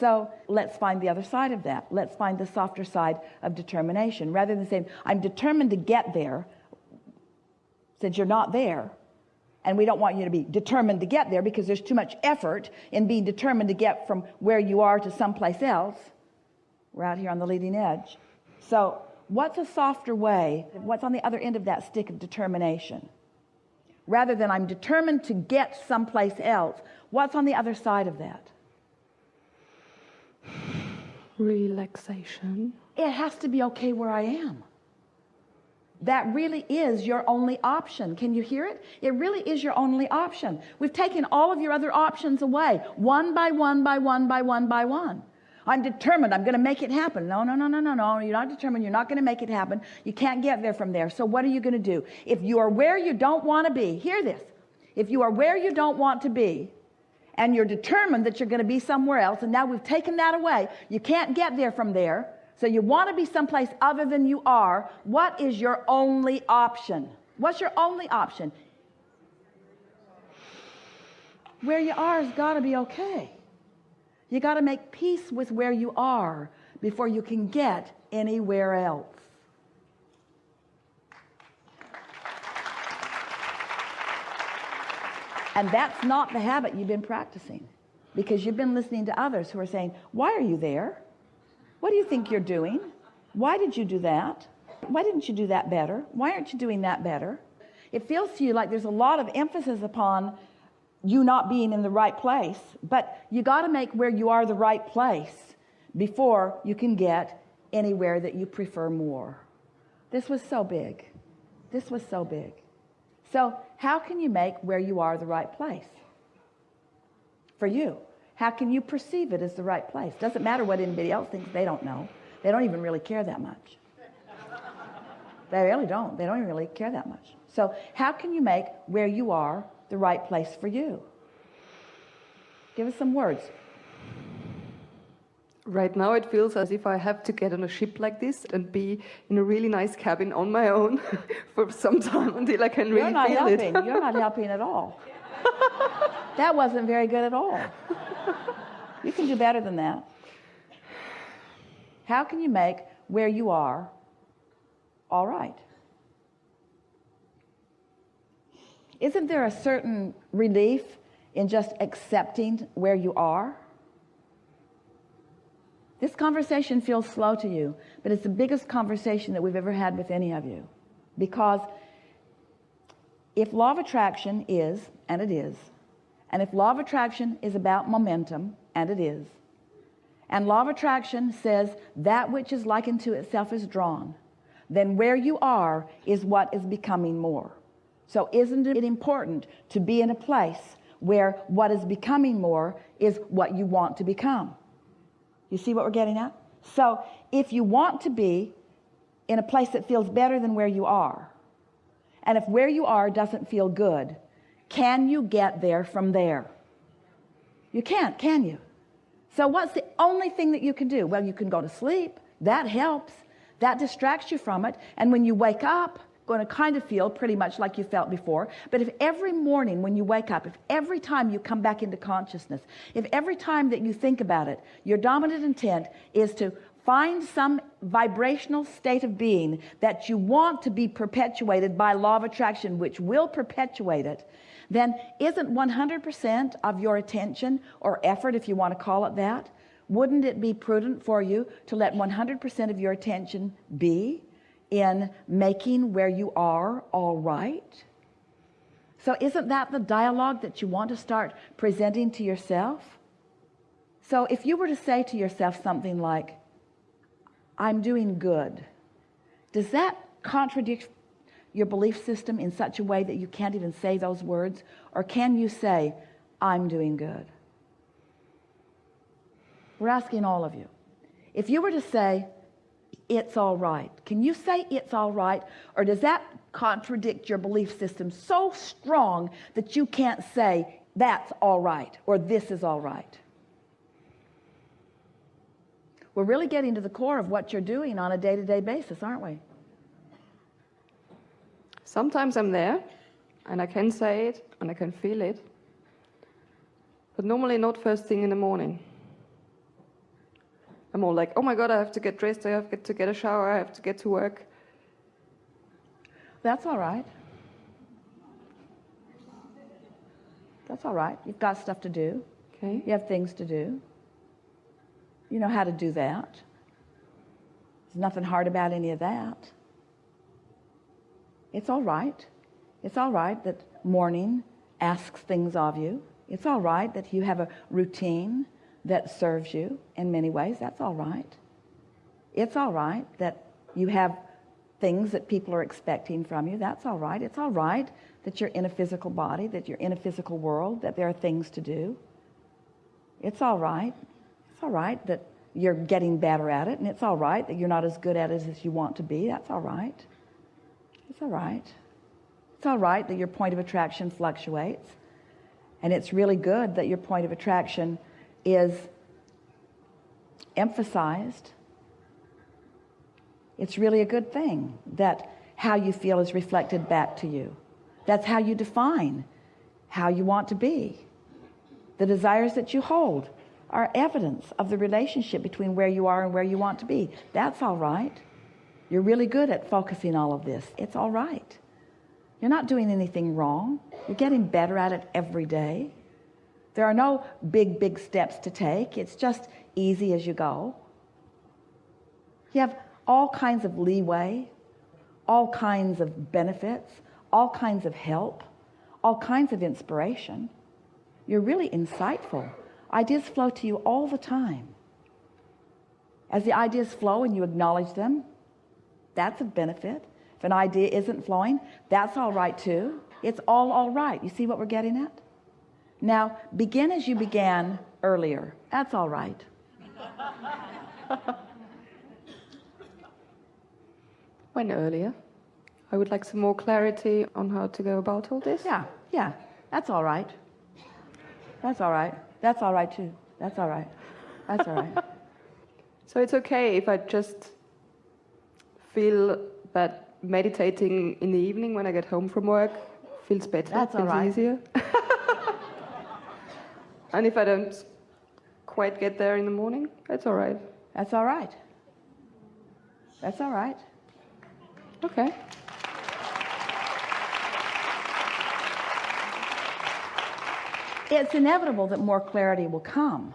So let's find the other side of that. Let's find the softer side of determination. Rather than saying, I'm determined to get there, since you're not there, and we don't want you to be determined to get there because there's too much effort in being determined to get from where you are to someplace else. We're out here on the leading edge. So, what's a softer way? What's on the other end of that stick of determination? Rather than I'm determined to get someplace else, what's on the other side of that? Relaxation. It has to be okay where I am. That really is your only option. Can you hear it? It really is your only option. We've taken all of your other options away, one by one by one by one by one. I'm determined. I'm going to make it happen. No, no, no, no, no, no. You're not determined. You're not going to make it happen. You can't get there from there. So what are you going to do? If you are where you don't want to be, hear this. If you are where you don't want to be, and you're determined that you're going to be somewhere else, and now we've taken that away, you can't get there from there. So you want to be someplace other than you are. What is your only option? What's your only option? Where you are has got to be okay. You got to make peace with where you are before you can get anywhere else. And that's not the habit you've been practicing because you've been listening to others who are saying, Why are you there? What do you think you're doing? Why did you do that? Why didn't you do that better? Why aren't you doing that better? It feels to you like there's a lot of emphasis upon you not being in the right place, but you got to make where you are the right place before you can get anywhere that you prefer more. This was so big. This was so big. So, how can you make where you are the right place for you? How can you perceive it as the right place? Doesn't matter what anybody else thinks, they don't know. They don't even really care that much. They really don't. They don't really care that much. So, how can you make where you are the right place for you? Give us some words. Right now, it feels as if I have to get on a ship like this and be in a really nice cabin on my own for some time until I can really You're not feel helping. it. You're not helping at all. that wasn't very good at all. You can do better than that. How can you make where you are all right? Isn't there a certain relief in just accepting where you are? This conversation feels slow to you, but it's the biggest conversation that we've ever had with any of you. Because if law of attraction is, and it is, and if law of attraction is about momentum, and it is, and law of attraction says that which is likened to itself is drawn, then where you are is what is becoming more. So isn't it important to be in a place where what is becoming more is what you want to become? You see what we're getting at? So if you want to be in a place that feels better than where you are, and if where you are doesn't feel good, can you get there from there? You can't, can you? So what's the only thing that you can do? Well, you can go to sleep. That helps. That distracts you from it. And when you wake up, going to kind of feel pretty much like you felt before. But if every morning when you wake up, if every time you come back into consciousness, if every time that you think about it, your dominant intent is to find some vibrational state of being that you want to be perpetuated by law of attraction, which will perpetuate it, then isn't 100% of your attention or effort, if you want to call it that, wouldn't it be prudent for you to let 100% of your attention be in making where you are all right? So isn't that the dialogue that you want to start presenting to yourself? So if you were to say to yourself something like, I'm doing good, does that contradict your belief system in such a way that you can't even say those words? Or can you say, I'm doing good? We're asking all of you. If you were to say, it's all right, can you say it's all right? Or does that contradict your belief system so strong that you can't say, that's all right, or this is all right? We're really getting to the core of what you're doing on a day to day basis, aren't we? Sometimes I'm there and I can say it and I can feel it, but normally not first thing in the morning. I'm all like, oh my god, I have to get dressed, I have to get a shower, I have to get to work. That's all right. That's all right. You've got stuff to do. Okay. You have things to do. You know how to do that. There's nothing hard about any of that. It's all right. It's all right that morning asks things of you. It's all right that you have a routine that serves you in many ways. That's all right. It's all right that you have things that people are expecting from you. That's all right. It's all right that you're in a physical body, that you're in a physical world, that there are things to do. It's all right. It's all right that you're getting better at it, and it's all right that you're not as good at it as you want to be. That's all right. It's all right. It's all right that your point of attraction fluctuates. And it's really good that your point of attraction is emphasized. It's really a good thing that how you feel is reflected back to you. That's how you define how you want to be. The desires that you hold are evidence of the relationship between where you are and where you want to be. That's all right. You're really good at focusing all of this. It's all right. You're not doing anything wrong. You're getting better at it every day. There are no big, big steps to take. It's just easy as you go. You have all kinds of leeway, all kinds of benefits, all kinds of help, all kinds of inspiration. You're really insightful. Ideas flow to you all the time. As the ideas flow and you acknowledge them, that's a benefit. If an idea isn't flowing, that's all right too. It's all all right. You see what we're getting at? Now, begin as you began earlier. That's all right. when earlier? I would like some more clarity on how to go about all this. Yeah, yeah. That's all right. That's all right. That's all right too. That's all right. That's all right. so it's okay if I just feel that meditating in the evening when I get home from work feels better. That's feels all right. easier. and if I don't quite get there in the morning, that's all right. That's all right. That's all right. Okay. It's inevitable that more clarity will come.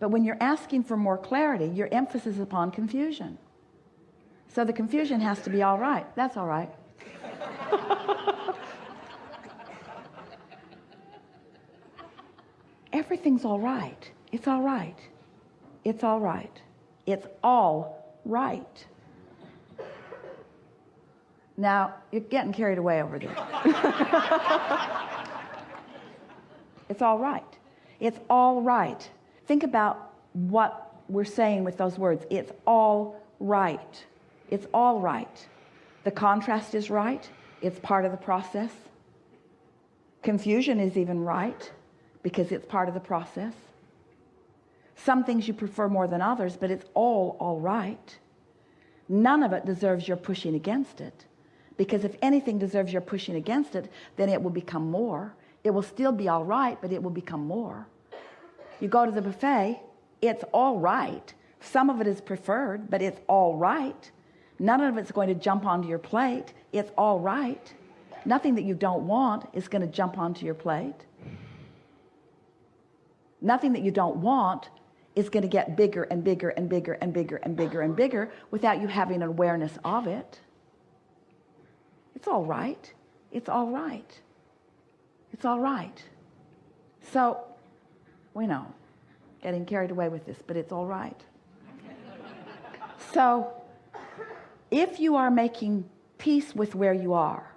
But when you're asking for more clarity, your emphasis is upon confusion. So the confusion has to be all right. That's all right. Everything's all right. It's all right. It's all right. It's all right. Now, you're getting carried away over there. it's all right. It's all right. Think about what we're saying with those words. It's all right. It's all right. The contrast is right. It's part of the process. Confusion is even right because it's part of the process. Some things you prefer more than others, but it's all all right. None of it deserves your pushing against it because if anything deserves your pushing against it, then it will become more. It will still be all right, but it will become more. You go to the buffet, it's all right. Some of it is preferred, but it's all right. None of it's going to jump onto your plate. It's all right. Nothing that you don't want is going to jump onto your plate. Nothing that you don't want is going to get bigger and bigger and bigger and bigger and bigger and bigger without you having an awareness of it. It's all right. It's all right. It's all right. So, we know, getting carried away with this, but it's all right. So, if you are making peace with where you are,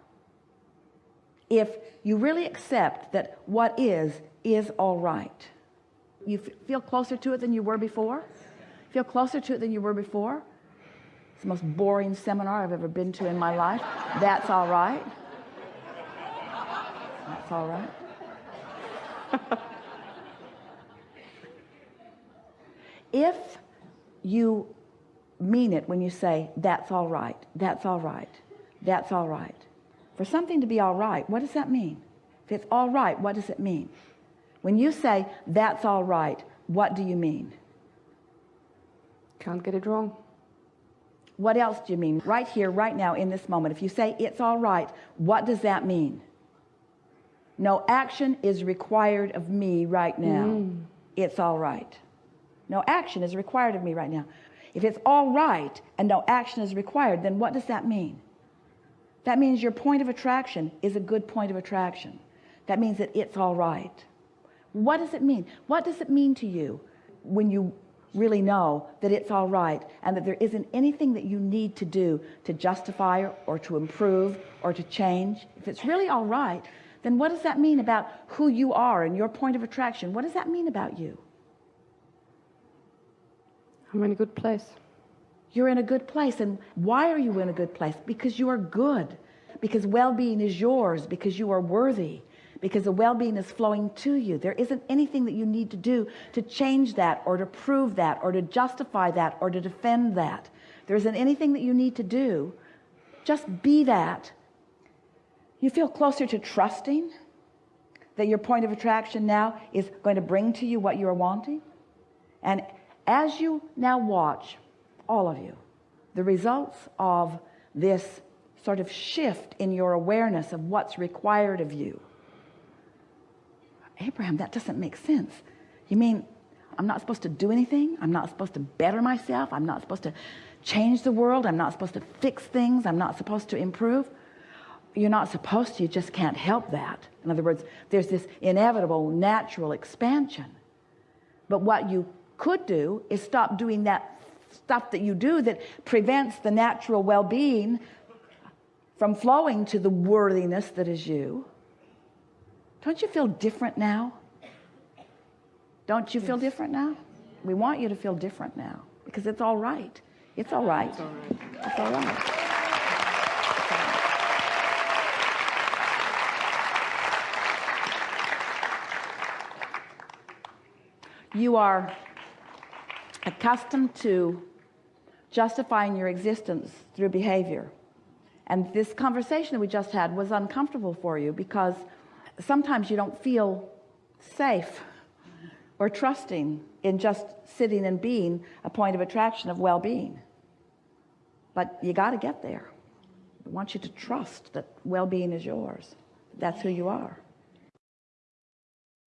if you really accept that what is, is all right, you feel closer to it than you were before? Feel closer to it than you were before? It's the most boring seminar I've ever been to in my life. That's all right. That's all right. if you mean it when you say, that's all right, that's all right, that's all right. For something to be all right, what does that mean? If it's all right, what does it mean? When you say, that's all right, what do you mean? Can't get it wrong. What else do you mean? Right here, right now, in this moment. If you say it's all right, what does that mean? No action is required of me right now. Mm. It's all right. No action is required of me right now. If it's all right and no action is required, then what does that mean? That means your point of attraction is a good point of attraction. That means that it's all right. What does it mean? What does it mean to you when you really know that it's all right and that there isn't anything that you need to do to justify or to improve or to change? If it's really all right, then what does that mean about who you are and your point of attraction? What does that mean about you? I'm in a good place. You're in a good place. And why are you in a good place? Because you are good. Because well being is yours. Because you are worthy. Because the well being is flowing to you. There isn't anything that you need to do to change that or to prove that or to justify that or to defend that. There isn't anything that you need to do. Just be that. You feel closer to trusting that your point of attraction now is going to bring to you what you are wanting. And as you now watch, all of you, the results of this sort of shift in your awareness of what's required of you. Abraham, that doesn't make sense. You mean I'm not supposed to do anything? I'm not supposed to better myself? I'm not supposed to change the world? I'm not supposed to fix things? I'm not supposed to improve? You're not supposed to, you just can't help that. In other words, there's this inevitable natural expansion. But what you could do is stop doing that stuff that you do that prevents the natural well-being from flowing to the worthiness that is you. Don't you feel different now? Don't you feel different now? We want you to feel different now because it's all right. It's all right. It's all right. It's all right. You are accustomed to justifying your existence through behavior. And this conversation that we just had was uncomfortable for you because sometimes you don't feel safe or trusting in just sitting and being a point of attraction of well-being. But you got to get there. I want you to trust that well-being is yours. That's who you are.